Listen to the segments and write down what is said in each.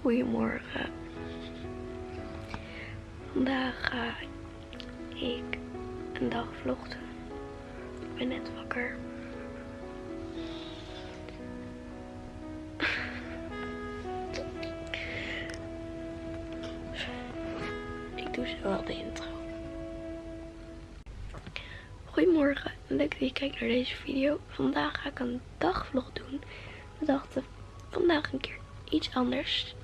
Goedemorgen. Vandaag ga ik een dag vloggen. Ik ben net wakker. Ik doe zo wel de intro. Goedemorgen, leuk dat je kijkt naar deze video. Vandaag ga ik een dagvlog doen. We dachten vandaag een keer iets anders.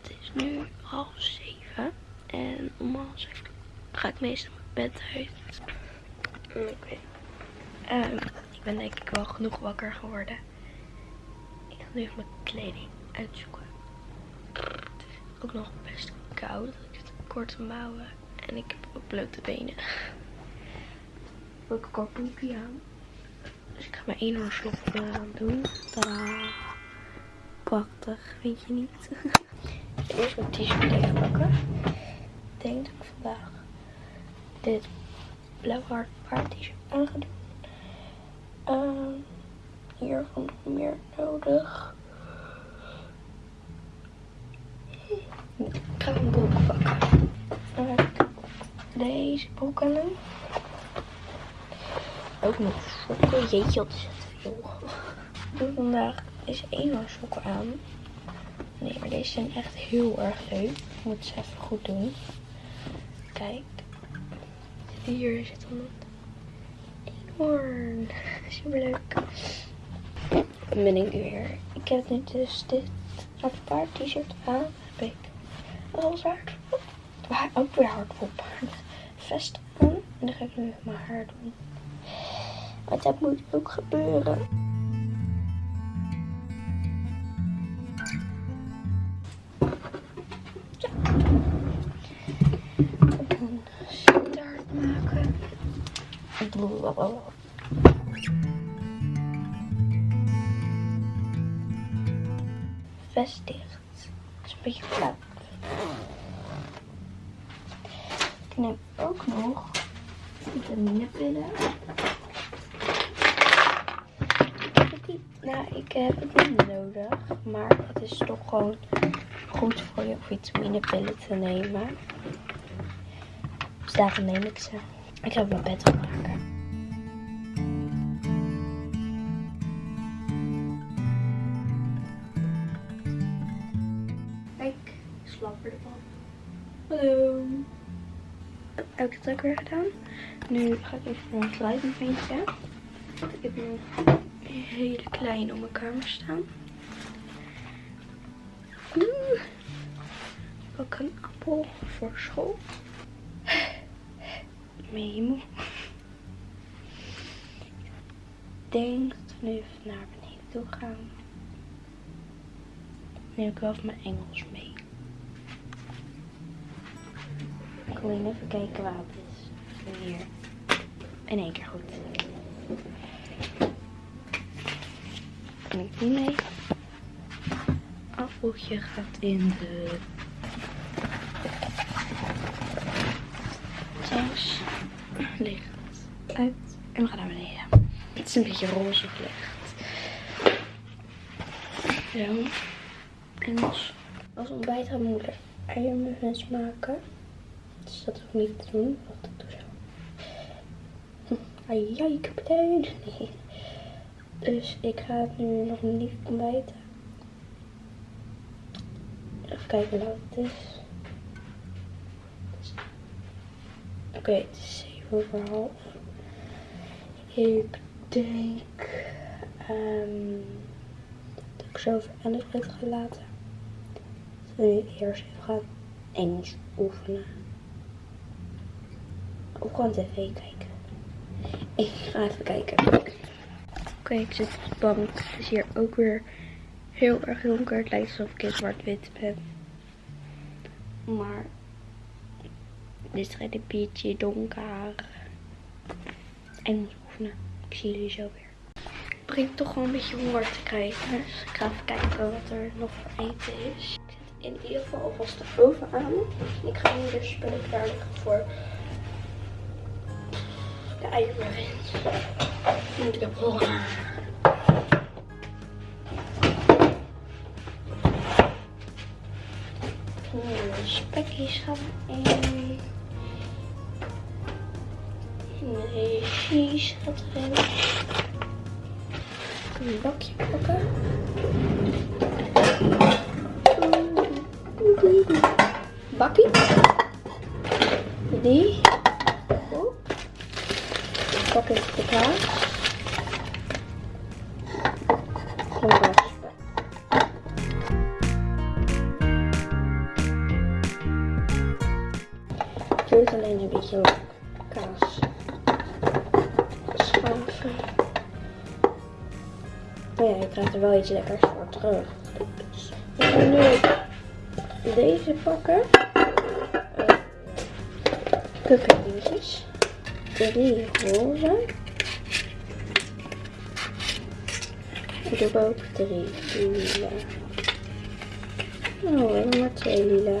Het is nu half zeven. En om half zeven ga ik meestal mijn bed uit. Oké. Ehm, ik ben denk ik wel genoeg wakker geworden. Ik ga nu even mijn kleding uitzoeken. Het is ook nog best koud. Ik heb korte mouwen. En ik heb ook blote benen. Ik ook een broekje aan. Dus ik ga mijn eenhoornslop aan doen. Tadaa. Prachtig, vind je niet? Eerst mijn t-shirt even pakken. Ik denk dat ik vandaag dit blauw hard paard t-shirt aan ga doen. Ehm, hier nog meer nodig. Ik ga een broek pakken. Dan ik deze broek aan doen. Ook nog sokken. Jeetje, wat is het veel. Ik doe vandaag deze eenhoornsokken aan. Nee, maar deze zijn echt heel erg leuk. Ik moet ze even goed doen. Kijk. Hier zit dan een eenhoorn. Super leuk. Ben ik weer. Ik heb nu dus dit paard t-shirt aan. Heb ik roze hart. Maar ook weer hard voor. Vest aan. En dan ga ik nu mijn haar doen. Maar dat moet ook gebeuren. Zo. En dan start maken. Vest dicht. Dat is een beetje flauw. Ik neem ook nog vitaminepillen. Nou, ik heb het niet nodig, maar het is toch gewoon goed voor je vitaminepillen te nemen. Dus daarom neem ik ze. Ik ga mijn bed opmaken. Kijk, slapper ervan. Hallo. Heb ik het ook weer gedaan. Nu ga ik even naar een sluitendbeentje. Ik heb nu hele kleine op mijn kamer staan. Oeh. Een appel voor school. Memo. Ik denk dat we nu even naar beneden toe gaan. Neem ik wel mijn Engels mee. Ik wil even kijken waar het is. Hier. In één keer goed. En ik die mee. Appeltje gaat in de saus. Licht uit. En we gaan naar beneden. Het is een beetje roze licht. Zo. Engels. Als ontbijt gaat mijn moeder eiermuffins maken. Dus dat hoef ik niet te doen. Wacht, ik doe zo. Ai, kapitein. Nee. Dus ik ga het nu nog niet ontbijten. Even kijken hoe het is. Oké, het is 7 over half. Ik denk ehm, dat ik zo over 11 het ga laten. Dus we nu eerst even gaan Engels oefenen. Of gewoon tv kijken. Ik ga even kijken. Oké, ik zit op de bank. Het is hier ook weer heel erg donker. Het lijkt alsof ik in zwart-wit ben. Maar dit is een beetje donker. Engels oefenen. Ik zie jullie zo weer. Ik begin toch wel een beetje honger te krijgen. Dus ik ga even kijken wat er nog voor eten is. Ik zet in ieder geval alvast de oven aan. Ik ga nu de spullen klaar liggen voor de eieren in. En ik heb honger. de spekjes gaan in. Nee, cheese gaat erin. Een bakje pakken. En raspen. Het duurt alleen een beetje. Kaas. Schuiven. Oh ja, je krijgt er wel iets lekkers voor terug. Dus we gaan nu deze pakken. Uh, Kukkendiertjes. Drie roze. Doe ook drie lila. Oh, hebben maar twee lila.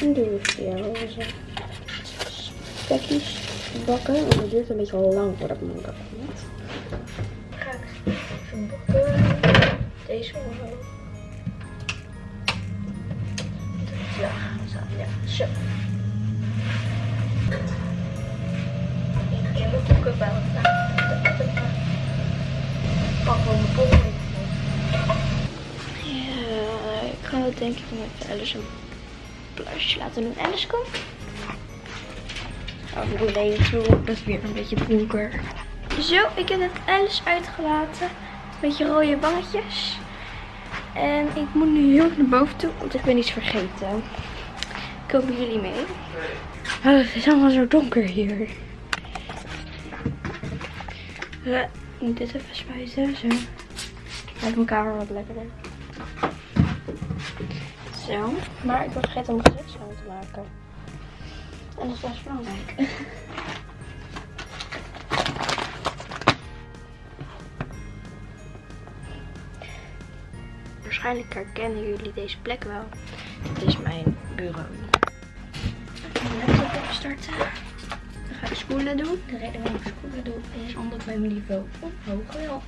En doe ik vier roze. Spekjes bakken. Want het duurt een beetje lang voordat mijn moeder komt. Ga ik even bakken. Deze omhoog. Ja, zo. Ja, zo. Denk ik met Alice een plusje laten doen. Alice, kom. Ga ik deze toe. Dat is weer een beetje donker. Zo, ik heb het Alice uitgelaten. Een beetje rode bangetjes. En ik moet nu heel naar boven toe, want ik ben iets vergeten. Komen jullie mee? Oh, het is allemaal zo donker hier. Uh, ik moet dit even spuiten, zo. Mijn kamer wat lekkerder. Zo. Maar ik ben vergeten om mijn gezicht schoon te maken. En dat is best belangrijk. Waarschijnlijk herkennen jullie deze plek wel. Dit is mijn bureau. Mijn laptop opstarten. Dan ga ik schoenen doen. De reden waarom ik schoenen doe is omdat mijn niveau omhoog wil.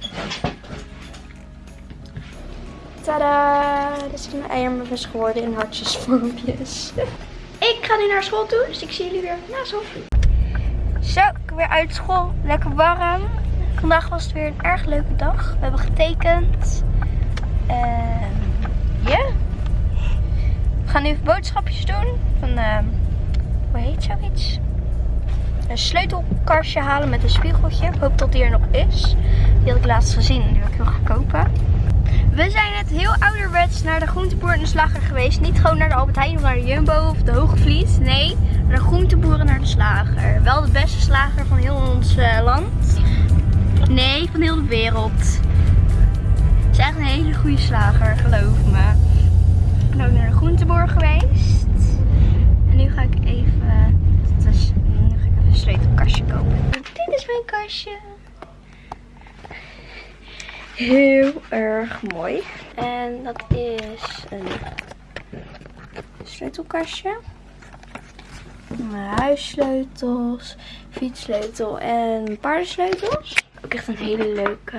Tada! Dit is een eiermuffins geworden in hartjesvormpjes. Ik ga nu naar school toe, dus ik zie jullie weer na school. Zo, ik weer uit school. Lekker warm. Vandaag was het weer een erg leuke dag. We hebben getekend. En ja. We gaan nu even boodschapjes doen. Van, uh, hoe heet zoiets? Een sleutelkastje halen met een spiegeltje. Ik hoop dat die er nog is. Die had ik laatst gezien en die wil ik heel graag kopen. We zijn net heel ouderwets naar de groenteboer en de slager geweest. Niet gewoon naar de Albert Heijn of naar de Jumbo of de Hoge Vliet. Nee, naar de groenteboer en naar de slager. Wel de beste slager van heel ons uh, land. Nee, van heel de wereld. Het is echt een hele goede slager, geloof me. Ik ben ook naar de groenteboer geweest. En nu ga ik even, dus, nu ga ik even een sleutelkastje kopen. Dit is mijn kastje. Heel erg mooi. En dat is een sleutelkastje. Huissleutels, fietssleutel en paardensleutels. Ook echt een hele leuke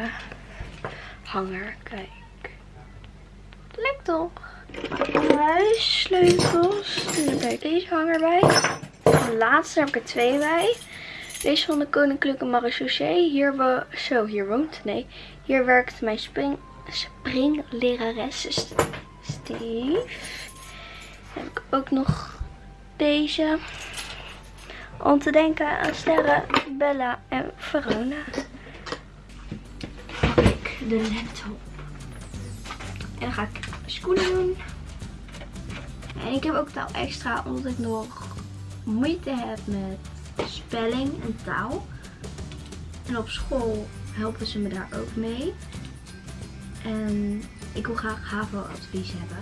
hanger. Kijk. Leuk toch? Huissleutels. En dan kijk deze hanger bij. De laatste heb ik er twee bij. Deze van de Koninklijke Marechaussee. Hier, wo zo, hier woont. Nee, hier werkt mijn spring, springlerares Steve. Heb ik ook nog deze. Om te denken aan sterren Bella en Verona. Pak ik de laptop. En dan ga ik schoenen doen. En ik heb ook taal extra omdat ik nog moeite heb met spelling en taal. En op school helpen ze me daar ook mee. En ik wil graag HAVO-advies hebben.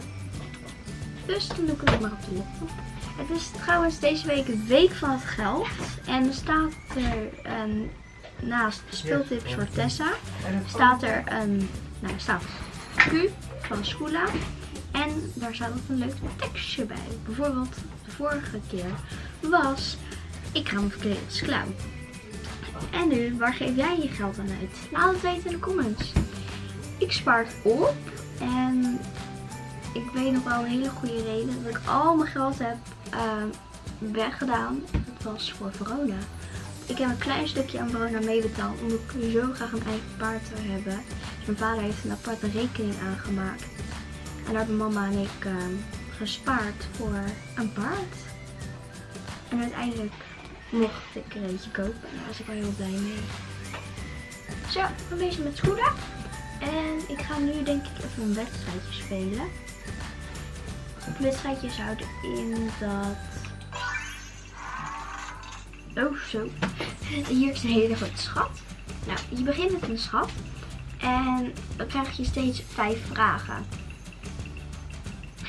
Dus dan doe ik het maar op de laptop. Het is trouwens deze week week van het geld. En er staat er een, naast speeltips voor Tessa, staat er een, nou staat Q van Schoola. En daar staat ook een leuk tekstje bij. Bijvoorbeeld de vorige keer was, ik ga me verkleden als clown. En nu, waar geef jij je geld aan uit? Laat het weten in de comments. Ik spaar het op en ik weet nog wel een hele goede reden dat ik al mijn geld heb ehm, weggedaan. Dat was voor Verona. Ik heb een klein stukje aan Verona meebetaald omdat ik zo graag een eigen paard zou hebben. Dus mijn vader heeft een aparte rekening aangemaakt. En daar hebben mama en ik ehm, gespaard voor een paard. En uiteindelijk mocht ik er eentje kopen. En daar was ik wel heel blij mee. Zo, ben bezig met schoenen. En ik ga nu denk ik even een wedstrijdje spelen. Het wedstrijdje houden in dat... Oh, zo. Hier is een hele grote schat. Nou, je begint met een schat. En dan krijg je steeds vijf vragen.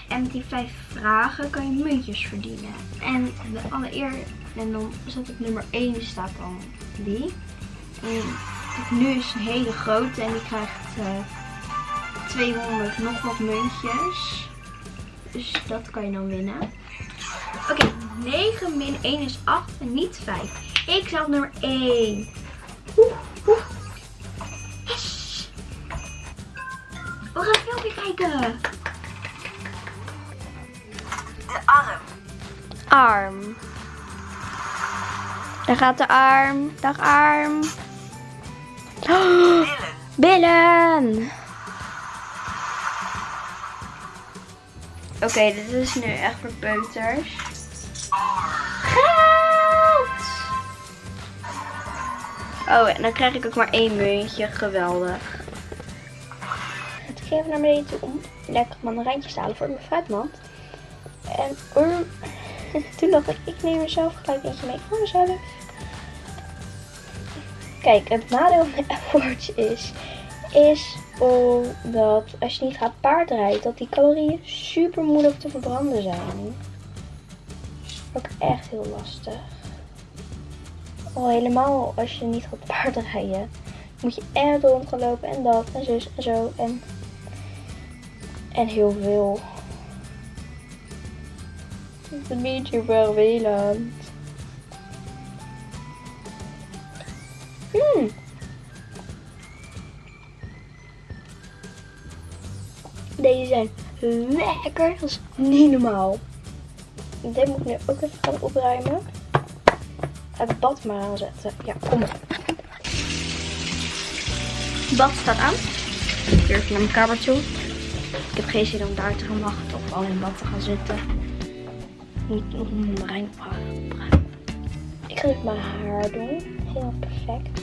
En met die vijf vragen kan je muntjes verdienen. En de allereerste, en dan zet ik nummer 1 staat dan die. En nu is een hele grote en die krijgt uh, 200 nog wat muntjes. Dus dat kan je dan winnen. Oké, 9 min 1 is 8 en niet 5. Ik zat nummer 1. Oeh, oeh. Yes. We gaan filmpje kijken. De arm. Arm. Daar gaat de arm. Dag arm. Billen. Oké, dit is nu echt voor peuters. Geld! Oh, en dan krijg ik ook maar één muntje. Geweldig. Het ging even naar beneden toe om lekker mandarijntjes te halen voor mijn fruitmand. En oeh, toen dacht ik, ik neem er zelf gelijk eentje mee voor mezelf. Kijk, het nadeel van F-Watch is, is omdat als je niet gaat paardrijden, dat die calorieën super moeilijk te verbranden zijn. Ook echt heel lastig. Al helemaal als je niet gaat paardrijden, moet je echt rond gaan lopen en dat en zus en zo en, en heel veel. Het is een beetje vervelend. Hmm. Deze zijn lekker. Dat is niet normaal. Dit moet ik nu ook even gaan opruimen. Het bad maar aanzetten. Ja, kom op. Bad staat aan. Ik even naar mijn kamer toe. Ik heb geen zin om daar te gaan wachten of al in bad te gaan zitten. Mijn. Ik ga even mijn haar doen. Helemaal perfect.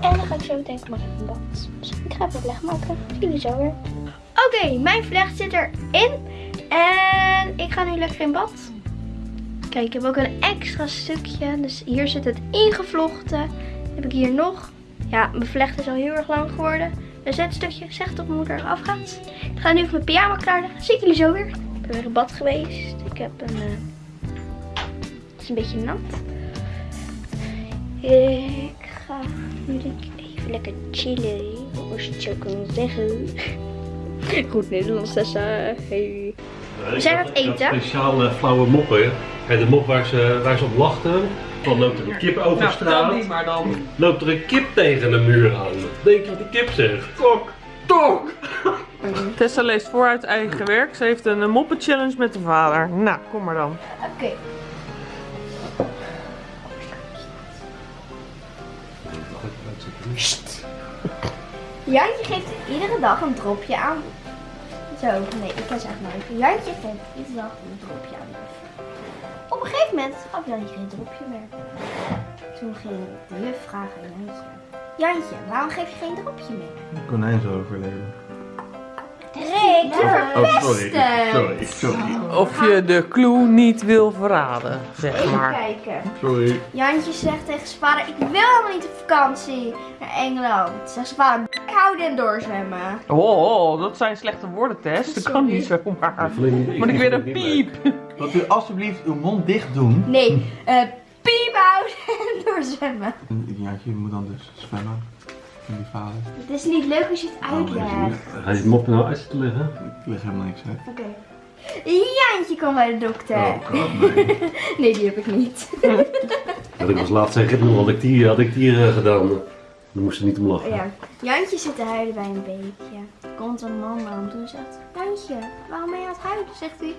En dan ga ik zo ik maar even in bad. Dus ik ga even vlecht maken. Zie jullie zo weer. Oké, mijn vlecht zit erin. En ik ga nu lekker in bad. Kijk, ik heb ook een extra stukje. Dus hier zit het ingevlochten. Heb ik hier nog. Ja, mijn vlecht is al heel erg lang geworden. Dus het stukje zegt dat mijn moeder eraf gaat. Ik ga nu even mijn pyjama klaarleggen. Zie ik jullie zo weer. Ik ben weer in bad geweest. Ik heb een... Uh... Het is een beetje nat. Ik ga nu denk ik even lekker chillen. Als je het zo kan zeggen. Goed Nederlands, Tessa. Hey. We zijn aan het eten. Speciale flauwe moppen. Kijk, de mop waar ze, waar ze op lachten. Dan loopt er een kip over Nou, straat. die maar dan. Loopt er een kip tegen de muur aan. Denk je wat die kip zegt? Tok, tok. Tessa leest voor uit eigen werk. Ze heeft een moppen challenge met de vader. Nou, kom maar dan. Oké. Jantje geeft iedere dag een dropje aan. Zo, nee, ik kan zeggen maar even. Jantje geeft iedere dag een dropje aan. Op een gegeven moment gaf Jantje geen dropje meer. Toen ging de juf vragen aan Jantje. Jantje, waarom geef je geen dropje meer? Konijn zou overleven. Rick, je Oh, sorry. Sorry, sorry. Of je de clue niet wil verraden, zeg Even maar. kijken. Sorry. Jantje zegt tegen zijn vader, ik wil helemaal niet op vakantie naar Engeland. Zegt zijn vader, "Bek houden en doorzwemmen. Oh, oh, dat zijn slechte woorden, Tess. Dat kan niet zomaar. Moet ik weer een piep? Wilt u alsjeblieft uw mond dicht doen? Nee, eh piep doorzwemmen. Een jaartje moet dan dus zwemmen. Van die vader. Het is niet leuk als je het uitlegt. Ga je die mop nou uit te leggen? Ik leg helemaal niks uit. Oké. Jantje komt bij de dokter. Oh god, nee. Nee, die heb ik niet. Ja, ik was laatst zeggen, had ik die, had ik die eh, gedaan. We moesten niet om lachen. Ja, Jantje zit te huilen bij een beekje. Komt een man aan toen zegt Jantje, waarom ben je aan het huilen? Zegt hij,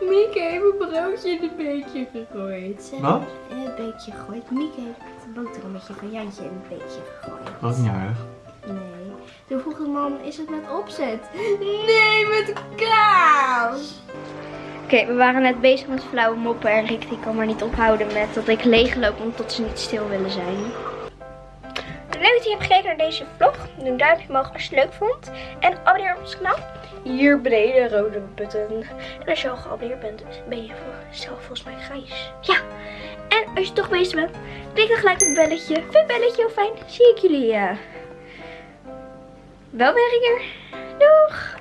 Mieke heeft een broodje in het beekje gegooid. Zegt, Wat? In het beekje gegooid. Mieke heeft het boterhammetje van Jantje in het beekje gegooid. Ook niet aardig. Nee. Toen vroeg de man, is het met opzet? Nee, met kaas! Oké, we waren net bezig met flauwe moppen en Rick die kan maar niet ophouden met dat ik leegloop omdat ze niet stil willen zijn. Leuk dat je hebt gekeken naar deze vlog. Doe een duimpje omhoog als je het leuk vond. En abonneer op ons kanaal. Hier beneden, rode button. En als je al geabonneerd bent, ben je zelf volgens mij grijs. Ja. En als je toch bezig bent, klik dan gelijk op het belletje. Vind het belletje heel fijn. Zie ik jullie uh, wel weer keer. Doeg!